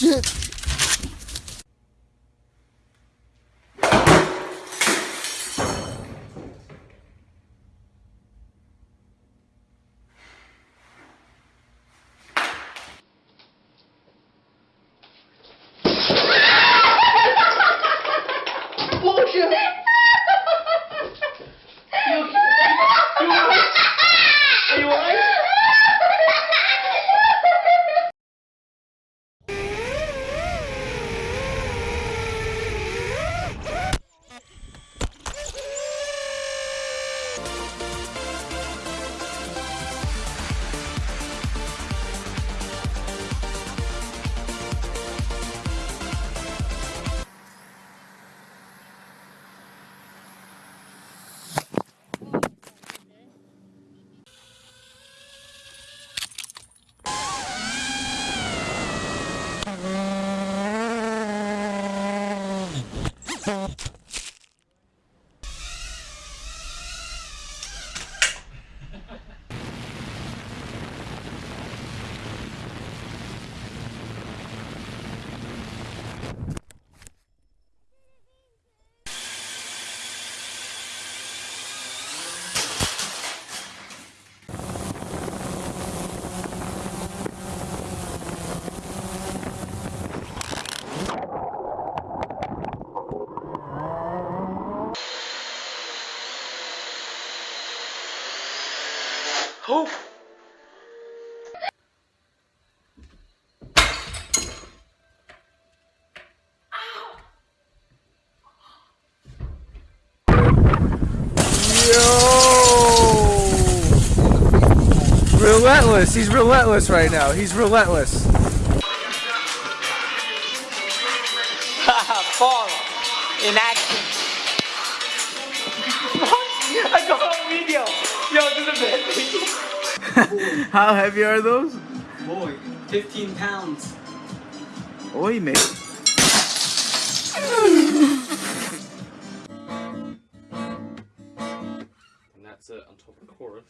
Shit! Oh! Yo! Relentless. He's relentless right now. He's relentless. Fall in action. Yo, this is the best video. How heavy are those? Boy, 15 pounds. Oi, mate. And that's it on top of the chorus.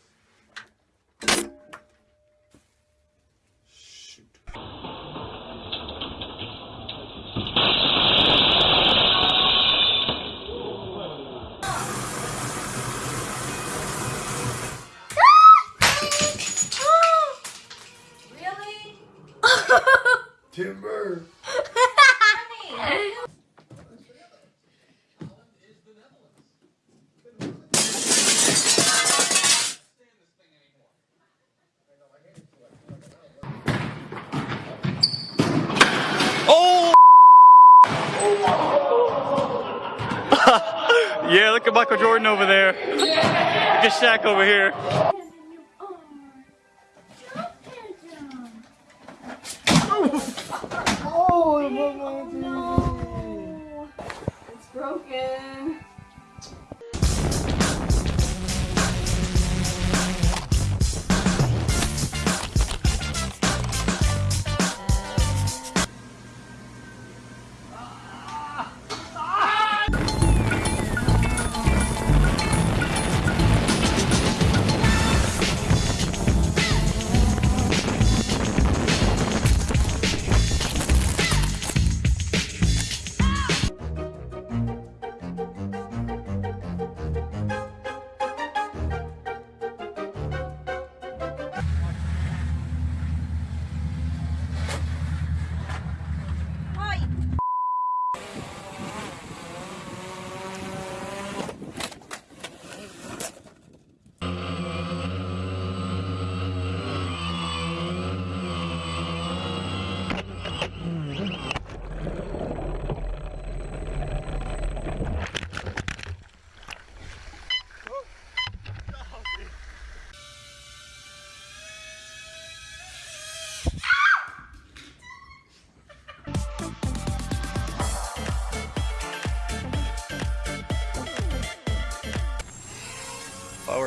Timber. Yeah, look at Michael Jordan over there. Look at Shaq over here.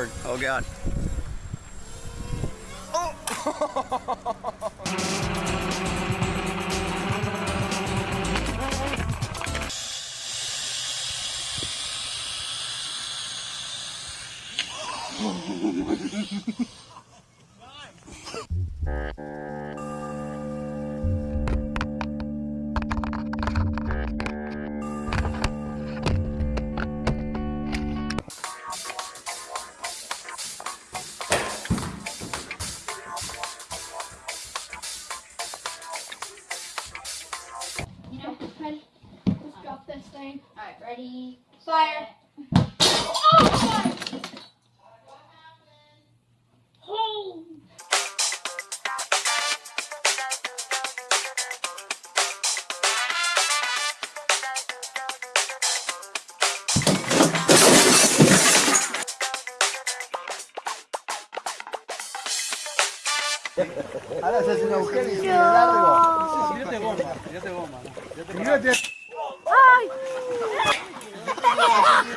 board. Oh god. Oh! Alright, ready? Fire. Oh, fire! Oh. Ahora se hace un agujero y sigue largo. Tírate. Okay,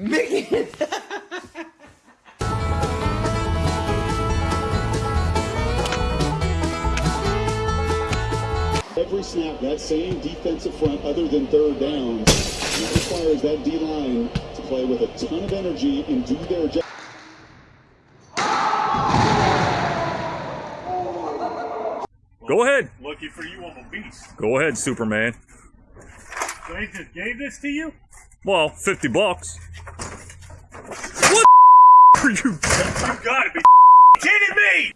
Every snap, that same defensive front other than third downs. And that requires that D-line to play with a ton of energy and do their job. Go ahead. Lucky for you, I'm a beast. Go ahead, Superman. So he just gave this to you? Well, 50 bucks. What are you? You gotta be kidding me!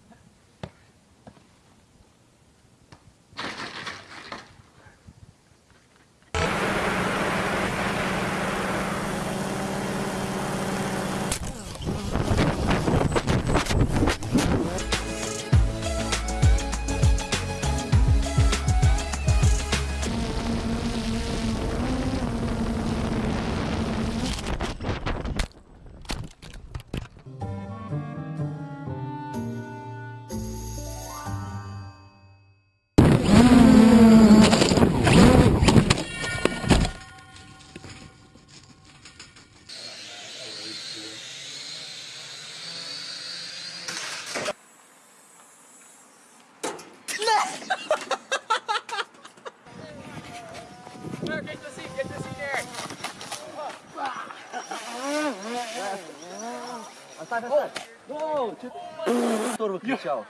Турбо кричал.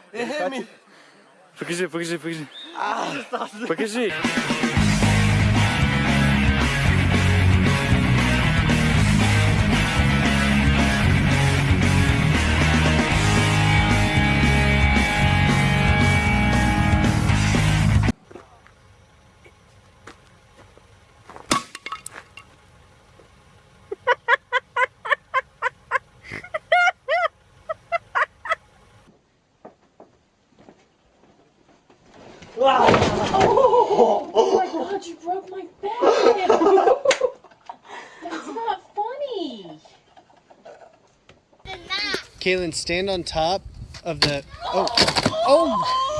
Покажи, покажи, покажи. Покажи. Oh my god, you broke my back! That's not funny! Kaylin, stand on top of the. Oh, oh!